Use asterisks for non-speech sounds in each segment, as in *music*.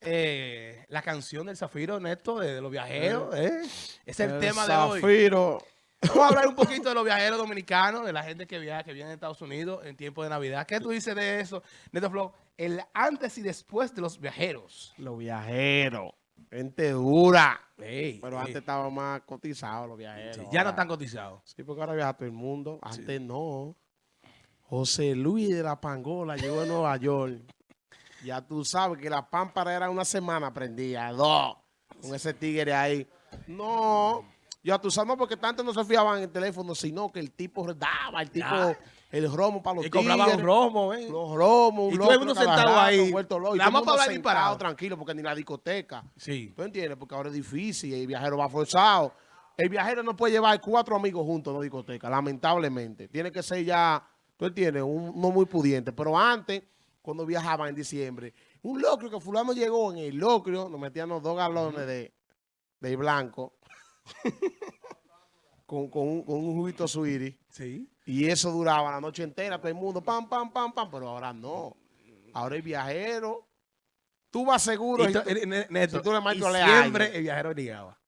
eh, la canción del Zafiro Neto de, de los viajeros. ¿eh? Es el, El tema de hoy. Vamos a hablar un poquito de los viajeros dominicanos, de la gente que viaja, que viene a Estados Unidos en tiempo de Navidad. ¿Qué tú dices de eso, Neto Flow? El antes y después de los viajeros. Los viajeros. Gente dura. Ey, Pero ey, antes estaban más cotizados los viajeros. sí, ya no están cotizados. Sí, porque ahora viaja todo el mundo. Antes no. José Luis de la Pangola llegó a Nueva York. Ya tú sabes que la pámpara era una semana prendida, dos, con ese tigre ahí. No, ya tú sabes, no, porque tanto no se fiaban en el teléfono, sino que el tipo daba, el tipo, Ya. el romo para los Y un tigres, romo, ¿eh? Los romos, un Y todo el mundo sentado rato, ahí. loco, y mundo para hablar disparado. tranquilo, porque ni la discoteca. Sí. ¿Tú entiendes? Porque ahora es difícil y el viajero va forzado. El viajero no puede llevar cuatro amigos juntos a una discoteca, lamentablemente. Tiene que ser ya, tú entiendes, un, no muy pudiente. Pero antes, cuando viajaban en diciembre, un locrio que fulano llegó en el locrio, nos metían los dos galones de, de blanco *laughs* con, con un, con un juguito suiri. Sí. Y eso duraba la noche entera, todo el mundo, pam, pam, pam, pam. Pero ahora no. Ahora el viajero, tú vas seguro. Y tú- eh, ne- Neto, si tú le y marcas, le hay. siempre el viajero llegaba.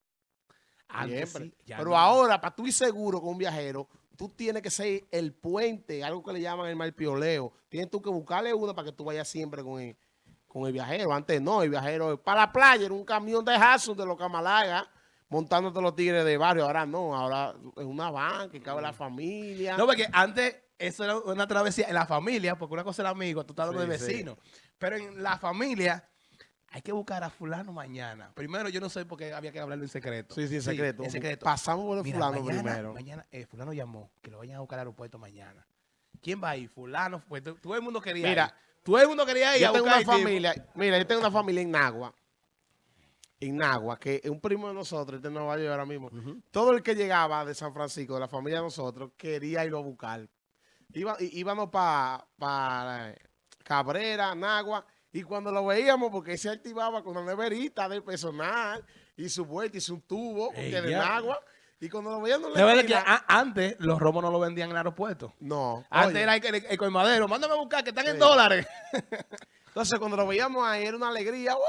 Antes sí, Pero no. ahora, para tú ir seguro con un viajero, tú tienes que ser el puente, algo que le llaman el malpioleo. Tienes tú que buscarle uno para que tú vayas siempre con el, con el viajero. Antes no, el viajero para la playa era un camión de Hudson de los Camalaga, montándote los tigres de barrio. Ahora no, ahora es una van que cabe la familia. No, porque antes eso era una travesía en la familia, porque una cosa era amigo, tú estás hablando de Sí, sí. vecino. Pero en la familia hay que buscar a fulano mañana. Primero, yo no sé por qué había que hablarlo en secreto. Sí, sí, en secreto. en secreto. Pasamos por el Mira, fulano mañana, primero. Mañana, eh, fulano llamó, que lo vayan a buscar al aeropuerto mañana. ¿Quién va ahí? Fulano, pues to- todo el mundo quería Mira, ir. Todo el mundo quería ir a Yo tengo buscar una tipo. familia, mira, yo tengo una familia en Nagua, en Nagua, que es un primo de nosotros, este de Nueva York ahora mismo. Todo el que llegaba de San Francisco, de la familia de nosotros, quería irlo a buscar. Iba, íbamos para Cabrera, Nagua, y cuando lo veíamos, porque se activaba con una neverita del personal, y su vuelta, y su tubo, porque Ey, de ya. Nagua, y cuando lo en la verdad que esquina- a- antes los romos no lo vendían en el aeropuerto. no, Antes oye. era el, el, el colmadero, mándame a buscar que están en dólares. *laughs* Entonces, cuando lo veíamos ahí, era una alegría. ¡Wow!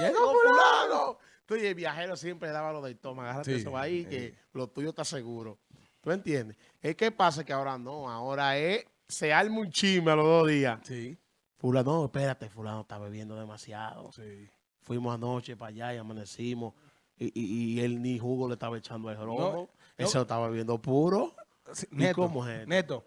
Llegó ¡Llegó fulano! Entonces, el viajero siempre daba lo del toma. Agárrate Sí, eso ahí, que lo tuyo está seguro. ¿Tú entiendes? Es que pasa que ahora no. Ahora es, se arma un chisme a los dos días. Sí, Fulano, no, espérate, fulano está bebiendo demasiado. sí. Fuimos anoche para allá y amanecimos. Y, y- y él ni jugo le estaba echando al romo. No, Él se lo estaba bebiendo puro. Sí, ¿Y Neto, cómo es? Neto,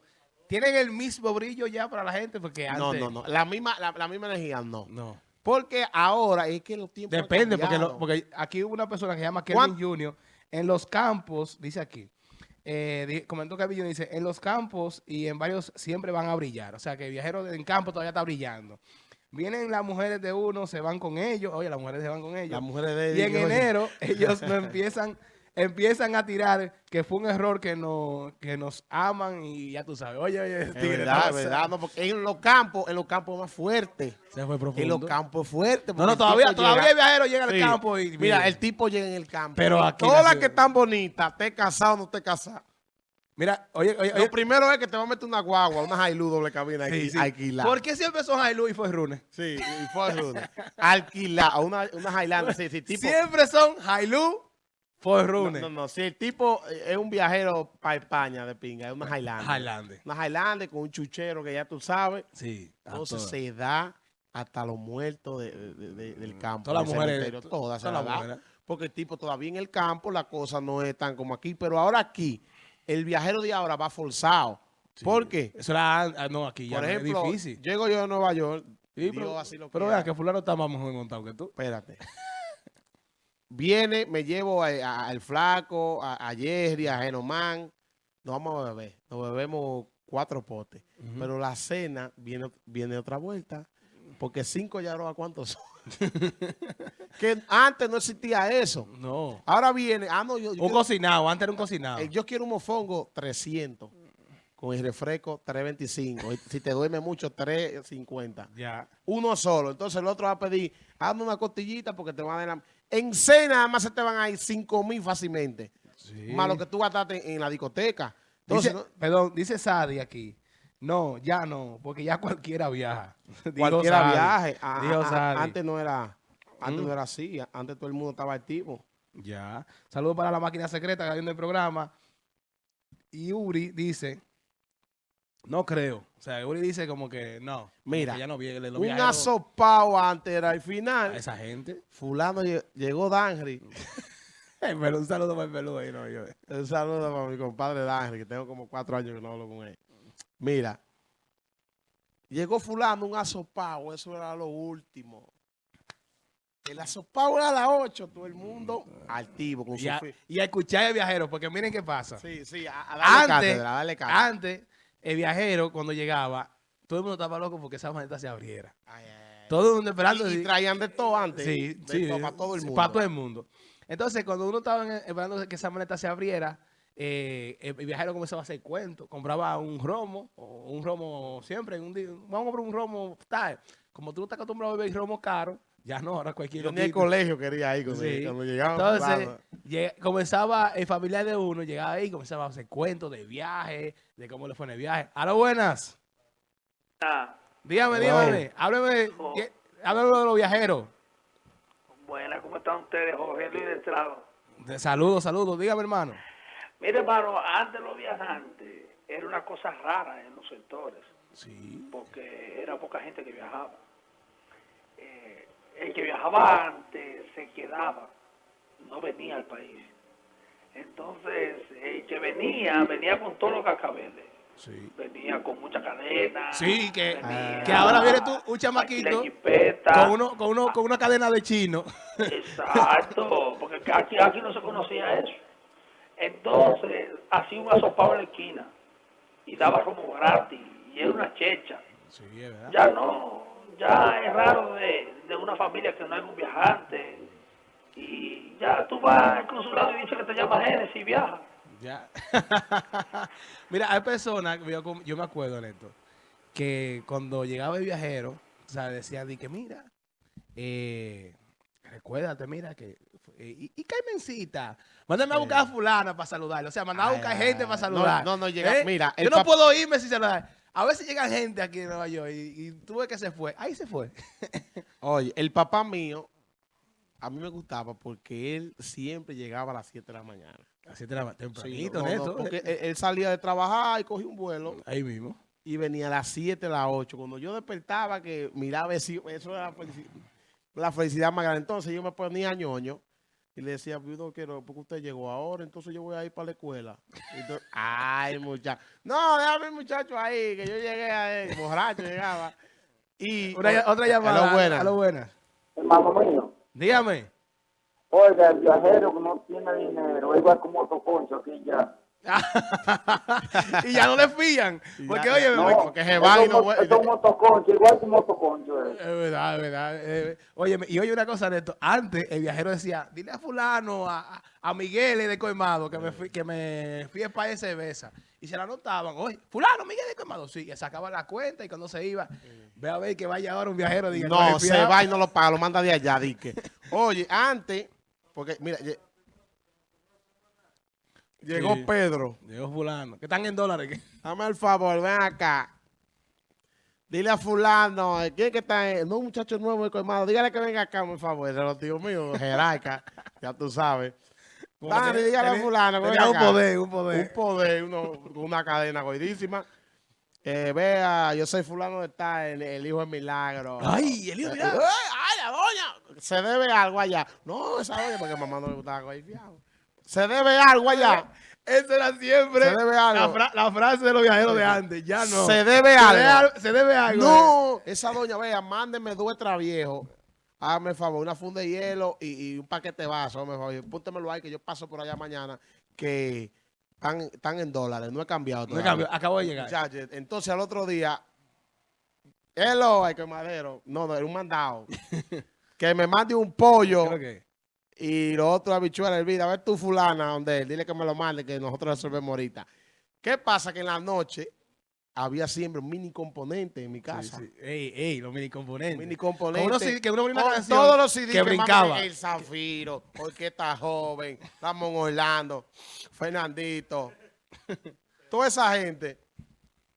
¿tienen el mismo brillo ya para la gente? Porque antes... No, no, no. La misma, la, la misma energía, no. No. Porque ahora es que los tiempos han Depende, porque, lo- porque aquí hubo una persona que se llama ¿Cuán- Kevin Jr. En los campos, dice aquí, eh, comentó Jr. dice, en los campos y en varios siempre van a brillar. O sea, que el viajero en campo todavía está brillando. Vienen las mujeres de uno, se van con ellos. Oye, las mujeres se van con ellos. Las mujeres de Y en enero *laughs* ellos no empiezan, empiezan a tirar que fue un error que, no, que nos aman y ya tú sabes. Oye, oye, Es verdad, es verdad. No, porque en los campos, en los campos más fuertes. Se fue profundo. En los campos fuertes. No, no, todavía, todavía el viajero llega al campo y... Mira, el tipo llega en el campo. Pero aquí Todas las que están bonitas, esté casado o no esté casado. Mira, oye, oye, Lo oye. primero es que te va a meter una guagua, una Hilux doble cabina Sí, alqui- sí. alquilada. ¿Por qué siempre son Hilux y fue Rune? Sí, y fue Rune. Alquilada, una, una Highlander. Sí, sí, tipo, Siempre son Hilux, fue Rune. no, no, si el tipo eh, es un viajero para España de pinga, es una Highlander. Highlander. Una Highlander con un chuchero que ya tú sabes. Sí. Entonces se da hasta los muertos de- de- de- del campo. Todas las mujeres, Todas se todas la las da. mujeres. Porque el tipo todavía en el campo la cosa no es tan como aquí. Pero ahora aquí, el viajero de ahora va forzado. Sí. ¿Por qué? Eso era, ah, no, aquí ya Por ejemplo, es difícil. llego yo a Nueva York. Sí, pero así lo pero vea que fulano está más mejor montado que tú. Espérate. *laughs* Viene, me llevo al flaco, a, a Jerry, a Genomán. Nos vamos a beber. Nos bebemos cuatro potes. Pero la cena viene, viene otra vuelta. Porque cinco ya no a cuántos son. *laughs* que antes no existía eso. No. Ahora viene. Ah, no, yo, yo, Un quiero, cocinado, antes era un cocinado. eh, yo quiero un mofongo 300. Con el refresco 325. Y si te duerme mucho, 350 Ya. uno solo. Entonces el otro va a pedir, hazme una costillita porque te van a dar la... En cena nada más se te van a ir 5 mil fácilmente. Sí. Más lo que tú gastaste en la discoteca. Entonces, Dice, perdón, dice Sadi aquí. No, ya no, porque ya *laughs* cualquiera viaja. cualquiera Sadi. viaje. Ah, ah, Sadi. antes no era... Antes Mm. no era así. Antes todo el mundo estaba activo. Ya. Saludos para la máquina secreta que está viendo el programa. Y Uri dice, no creo. O sea, Uri dice como que no. Mira, ya no. Los Un viajeros asopao antes era el a final. esa gente. Fulano lle- llegó Danry. *laughs* Pero un saludo para el peludo ahí, no, yo. Un saludo para mi compadre Danry, que tengo como cuatro años que no hablo con él. Mira, llegó fulano un asopao, eso era lo último. El asopao era a las 8, todo el mundo activo con Y su a, y a escuchar el viajero, porque miren qué pasa. Sí, sí, a, a darle Antes- cátedra, a darle cátedra. Antes, el viajero, cuando llegaba, todo el mundo estaba loco porque esa maleta se abriera. Ay, ay, ay. Todo el mundo esperando. Y, traían de todo antes. sí, de sí, todo, para todo el mundo. Para todo el mundo. Entonces, cuando uno estaba esperando que esa maleta se abriera, eh, el, el viajero comenzaba a hacer cuentos. Compraba un romo, o un romo siempre. Un día, vamos a comprar un romo tal. Como tú no estás acostumbrado a beber romo caro, ya no, ahora cualquier Yo ni loquito. colegio quería ir cuando, Sí. cuando llegaban. Entonces, comenzaba el familiar de uno, llegaba ahí, comenzaba a hacer cuentos de viaje, de cómo le fue en el viaje. A lo buenas. Ah, Dígame, dígame. Hábleme, Oh. ¿qué- hábleme de los viajeros. buenas, ¿cómo están ustedes? Jorge Luis de Estrado. De saludos, saludos. Dígame, hermano. Mire, hermano, antes los viajantes era una cosa rara en los sectores, Sí. porque era poca gente que viajaba. Eh, el que viajaba antes se quedaba, no venía al país. Entonces, el que venía, venía con todos los cascabeles. Sí. Venía con mucha cadena. Sí, que, venía que ahora viene tú, un chamaquito, con, uno, con, uno, con una cadena de chino. Exacto, porque aquí, aquí no se conocía eso. Entonces, hacía un asopado en la esquina y daba como gratis y era una checha. Sí. Ya no, ya es raro de, de una familia que no hay un viajante y ya tú vas al consulado y dices que te llama Génesis y viaja. Ya. *laughs* Mira, hay personas, yo, yo me acuerdo, Neto, que cuando llegaba el viajero, o sea, decían, di que mira, eh, recuérdate, mira, que... eh, y, y Carmencita, mándame a buscar a fulana para saludarle. O sea, mandaba a buscar ay, gente ay. para No, saludar. no, no llega- ¿Eh? mira, el Yo no puedo irme sin saludar. A veces llega gente aquí en Nueva York y, y tú ves que se fue. Ahí se fue. Oye, el papá mío, a mí me gustaba porque él siempre llegaba a las 7 de la mañana. Así te la Sí, tempranito, no, no, Neto. porque él, él salía de trabajar y cogía un vuelo Ahí mismo. y venía a las 7, a las 8. Cuando yo despertaba, que miraba, eso era la felicidad, la felicidad más grande. Entonces yo me ponía ñoño y le decía, no quiero, porque usted llegó ahora, entonces yo voy a ir para la escuela. Entonces, *laughs* Ay, muchacho. No, déjame el muchacho ahí, que yo llegué a él, borracho llegaba. Y Una- otra llamada. Hello, buena. A lo buena. Hermano mío, Dígame. oiga, el viajero que no tiene dinero, igual como Toconcho aquí ya. *laughs* y ya no le fían. *laughs* Porque, ya- oye, no, porque se va y no vuelve. Es un motoconcho, igual que un motoconcho. eh. es verdad, es verdad. eh, oye, y oye una cosa, Neto. Antes el viajero decía, dile a fulano, a, a- Miguel de Coimado, que me fui, que me fui para de cerveza. Y se la anotaban, oye, fulano, Miguel de Coimado. Sí, y sacaba la cuenta y cuando se iba, ve a ver que vaya ahora un viajero. Diga, No, se fiado". va y no lo paga, lo manda de allá, dique. Oye, antes, porque mira, lle- llegó Sí. Pedro. Llegó fulano, que están en dólares. Dame el favor, ven acá. Dile a fulano, ¿quién que está? en- No, un muchacho nuevo Colmado. Dígale que venga acá, por favor. De los tíos míos, jerarca, ya tú sabes. Dale, dígale a fulano tenía un acá. poder, un poder. Un poder, uno, una cadena goidísima. Eh, vea, yo soy fulano de tal, el, el hijo de Milagro. Ay, el hijo de Eh, Milagro. eh, ¡Ay, la doña! Se debe algo allá. No, esa doña, porque mamá no le gustaba goifiado. Se debe algo allá. Esa era siempre Se debe algo. La, fra- la frase de los viajeros de antes. Ya no. Se debe Se algo. debe Se debe algo. eh. No, esa doña, vea, mándeme dos viejo. Hágame el favor, una funda de hielo y, y un paquete de vaso. Hágame el favor. Púntemelo ahí que yo paso por allá mañana. Que están, están en dólares. No he cambiado No he todavía. cambiado, acabo de llegar. Muchachos, entonces al otro día, hello, ay, que madero. No, no, era un mandado. *laughs* que me mande un pollo que- y los otros habichuelas hervidas. A ver tu fulana, donde él, dile que me lo mande, que nosotros resolvemos ahorita. ¿Qué pasa? Que en la noche había siempre un mini componente en mi casa. sí. Ey, ey, los mini componentes. Mini Con componente. uno sí- que uno ponía una con canción todos los CDs que mami, brincaba. El Zafiro, Orquesta Joven, Ramón Orlando, Fernandito. *laughs* Toda esa gente.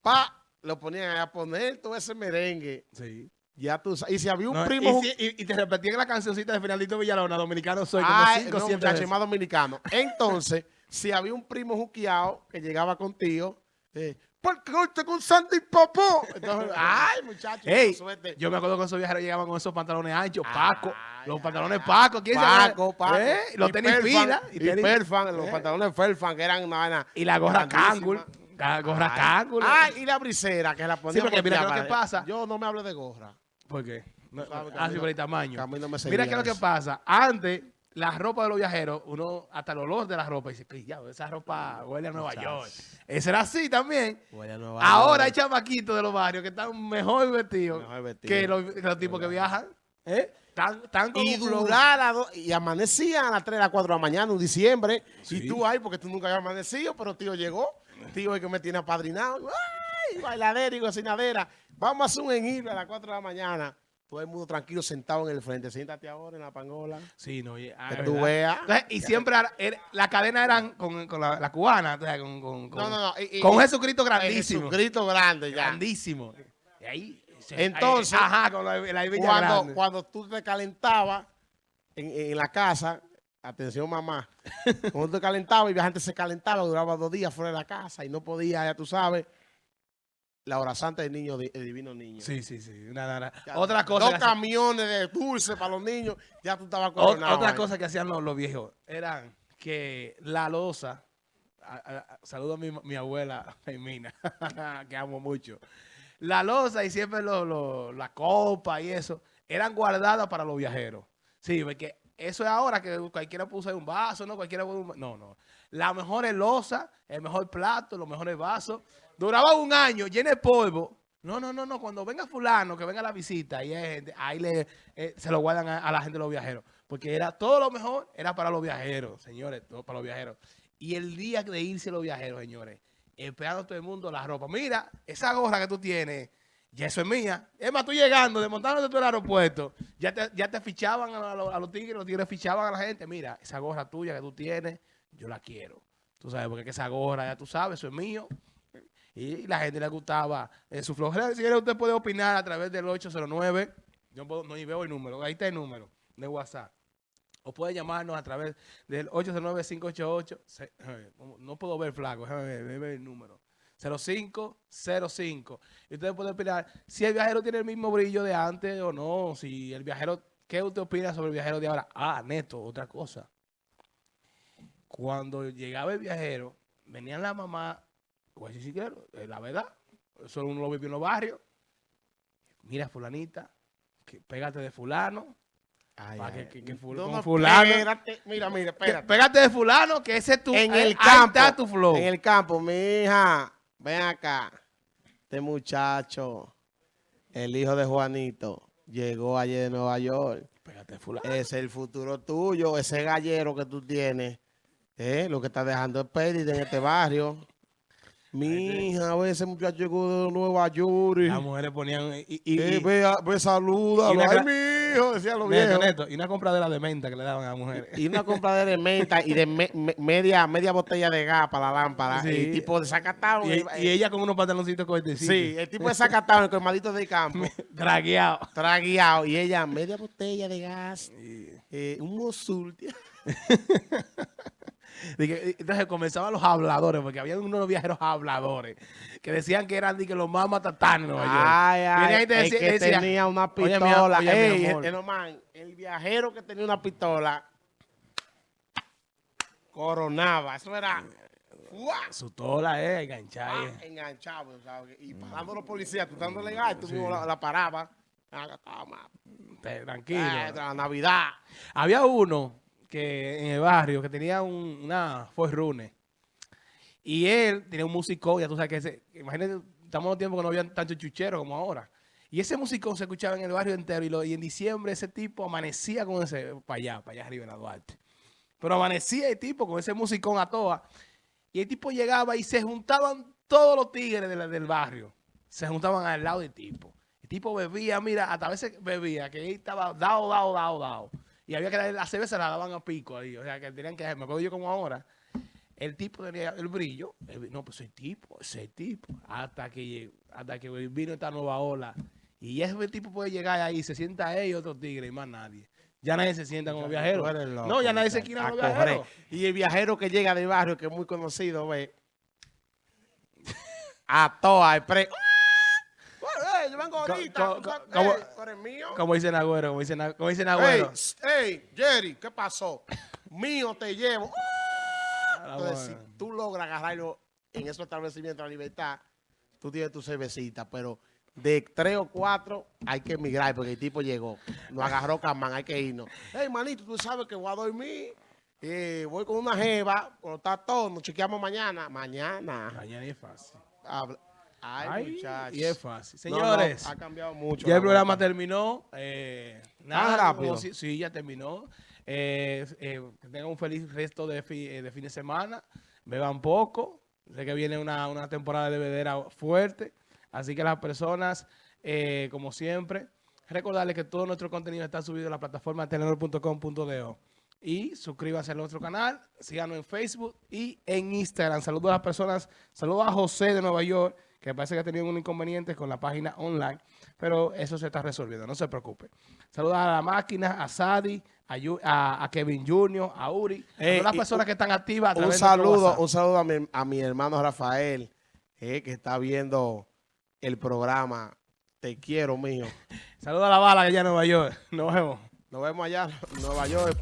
Pa, lo ponían a poner todo ese merengue. Sí. Ya tú sabes. Y si había un No, primo... y, si- y- y te repetían la cancioncita de Finalito Villalona, dominicano soy, como Ay, cinco, no, siete muchacho, veces. más dominicano. Entonces, si había un primo juqueado que llegaba contigo, eh, ¿por qué usted con Sandy Popó? Entonces, *laughs* ay, muchacho, Ey, suerte. yo me acuerdo que esos viajeros llegaban con esos pantalones anchos, Paco, Ay, los pantalones. Paco, ¿quién Paco, Paco. ¿Eh? Los Y tenis Perfan, pila. Y, tenis- Perfan, los ¿Eh? pantalones Perfan, que eran una vaina Y la gorra. Kangol, gorra Kangol. Ay, y la brisera, que la ponía porque por mira, ¿qué es lo que pasa? Yo no me hablo de gorra. ¿Por qué? No, que ah, sí, no- por el tamaño. no Mira qué es lo que pasa. Antes, la ropa de los viajeros, uno, hasta el olor de la ropa, dice, "Ay, ya, esa ropa huele a Nueva. York. Eso era así también. Voy a Nueva Ahora hay York. chamaquitos de los barrios que están mejor vestidos Mejor que los, tipos que viajan. ¿Eh? Tan, tan Y durar a do- y amanecían a las 3, a las 4 de la mañana, en diciembre. Sí. Y tú ahí, porque tú nunca habías amanecido, pero tío llegó. Tío es que me tiene apadrinado. ¡Ay! Bailadera y cocinadera. Vamos a hacer un enhilo a las 4 de la mañana. Todo el mundo tranquilo sentado en el frente. Siéntate ahora en la pangola. Sí, no, y- ah, Que tú veas. Entonces, y siempre era- era- la cadena eran con, con la, la cubana, con, con, con, No, no, no. y- y- con un Jesucristo grandísimo. Un grito grande ya. Grandísimo. Y ahí, se- Entonces, ahí- ajá, con la, la Cuando, cuando tú te calentabas en, en la casa, atención mamá, cuando tú te calentabas y la gente se calentaba, duraba dos días fuera de la casa y no podía, ya tú sabes, la hora santa del niño, el divino niño. Sí, sí, sí. Ya, otra cosa. Dos camiones de dulce para los niños, ya tú estabas coronado. otra ahí. cosa que hacían los, los viejos eran que la losa. a- a- a- saludo a mi, mi abuela *laughs* Femina, *laughs* que amo mucho. La losa y siempre lo- lo- la copa y eso eran guardadas para los viajeros. Sí, porque eso es ahora que cualquiera puso un vaso, ¿no? Cualquiera No, no. La mejor losa, el mejor plato, los mejores vasos. Duraba un año, lleno de polvo. No, no, no, no. Cuando venga fulano, que venga a la visita, y hay gente, ahí le, eh, se lo guardan a, a la gente de los viajeros. Porque era todo lo mejor, era para los viajeros, señores, todo para los viajeros. Y el día de irse los viajeros, señores, esperando todo el mundo la ropa. Mira, esa gorra que tú tienes, ya eso es mía. Es más, tú llegando, desmontándote tú el aeropuerto, ya te, ya te fichaban a, los- a los tigres, los tigres fichaban a la gente. Mira, esa gorra tuya que tú tienes, yo la quiero. Tú sabes, porque es que esa gorra, ya tú sabes, eso es mío. Y la gente le gustaba eh, su flojera. Si quiere, usted puede opinar a través del 809. Yo no veo el número. Ahí está el número de WhatsApp. O puede llamarnos a través del 809-588. se- eh, No puedo ver flaco, déjame ver el número. 0505. Y usted puede opinar si el viajero tiene el mismo brillo de antes o no. Si el viajero, ¿qué usted opina sobre el viajero de ahora? Ah, neto, otra cosa. Cuando llegaba el viajero, venían la mamá, voy a decir si quiero, eh, la verdad, eso uno lo vive en los barrios. Mira, fulanita, que pégate de fulano. Ay, Pa' ay, que- que- que ful- no, con no, fulano. Mira, mira, espérate. pégate de fulano, que ese es tu, en el campo. está tu flow. En el campo, mi hija, ven acá. Este muchacho, el hijo de Juanito, llegó ayer de Nueva York. Pégate de fulano. Es el futuro tuyo, ese gallero que tú tienes. ¿eh? Lo que está dejando es pérdida en este barrio. Mi hija, a veces muchacho llegó de Nueva York. Las mujeres ponían. Y, y, eh, y- ve, ve, salúdalo. Ay, mi hijo, decían los Neto, y una compradera de menta que le daban a las mujeres. Y una compradera de menta y de me- me- media, media botella de gas para la lámpara. Sí. Y tipo desacatado. Y, y ella con unos pantaloncitos cortecitos. Sí, el tipo desacatado, el colmadito del campo. *laughs* Dragueado. tragueado. Y ella, media botella de gas. eh, un mosul. *laughs* Entonces comenzaban los habladores, porque había unos viajeros habladores que decían que eran que los más matatanes en Nueva York. Ay, Viene ahí ay, y te el decía- que decía, tenía una "Oye, mi pistola. oye, Ey, amor". el, el man, el viajero que tenía una pistola coronaba. Eso era. Su tola, eh, enganchada. Ah, eh. enganchado. ¿sabes? Y parando a los policías, tú dándole gas, tú la, la parabas. Ah, Tranquilo. Ah, la Navidad. Había uno en el barrio que tenía un, una Ford Runner. Y él tenía un musicón, ya tú sabes que ese, imagínate, estamos en los tiempos que no había tanto chuchero como ahora. Y ese musicón se escuchaba en el barrio entero y, lo- y en diciembre ese tipo amanecía con ese, para allá, para allá arriba en la Duarte. Pero amanecía el tipo con ese musicón a toa. Y el tipo llegaba y se juntaban todos los tigres de del barrio. Se juntaban al lado del tipo. El tipo bebía, mira, hasta a veces bebía, que él estaba dado, dado, dado, dado. Y había que darle la cerveza, la daban a pico ahí. O sea, que tenían que, me acuerdo yo como ahora, el tipo tenía el brillo. el- no, pues ese tipo, ese tipo. Hasta que, hasta que vino esta nueva ola Y ese tipo puede llegar ahí, se sienta él y otro tigre y más nadie. Ya nadie se sienta. Tú eres loco, no, ya nadie se quiere correr. viajeros. Y el viajero que llega del barrio, que es muy conocido, ve. *laughs* A toa, el pre. Ahorita. como- eres mío. Como dice Nagüero, como dice, Na- como dice Ey, Nagüero. s- ey, Jerry, ¿qué pasó? Mío te llevo. Ah, Entonces, si tú logras agarrarlo en esos establecimientos de la libertad, tú tienes tu cervecita, pero de tres o cuatro hay que emigrar porque el tipo llegó. Nos agarró Camán, hay que irnos. Hey, manito, tú sabes que voy a dormir. eh, voy con una jeva, cuando está todo, nos chequeamos mañana. Mañana. Mañana es fácil. Habla- Ay, Ay, muchachos. y es fácil. No, no, Señores, ha cambiado mucho. ya el programa terminó. Eh, ¿Tan nada, rápido? como si- sí, ya terminó. Eh, eh, que tengan un feliz resto de, fi- eh, de fin de semana. Beban poco. Sé que viene una, una temporada de bebedera fuerte. Así que las personas, como siempre, recordarles que todo nuestro contenido está subido en la plataforma telenor.com.do. Y suscríbanse a nuestro canal, síganos en Facebook y en Instagram. Saludos a las personas, saludos a José de Nueva York, que parece que ha tenido un inconveniente con la página online, pero eso se está resolviendo, no se preocupe. Saludos a la máquina, a Sadi, a, Yu- a- a Kevin Jr., a Uri, a Eh, todas las personas que están activas. Un saludo, un saludo a mi, a mi hermano Rafael, eh, que está viendo el programa. Te quiero, mío. *laughs* Saludos a la bala que ya en Nueva York. Nos vemos. Nos vemos allá en Nueva York.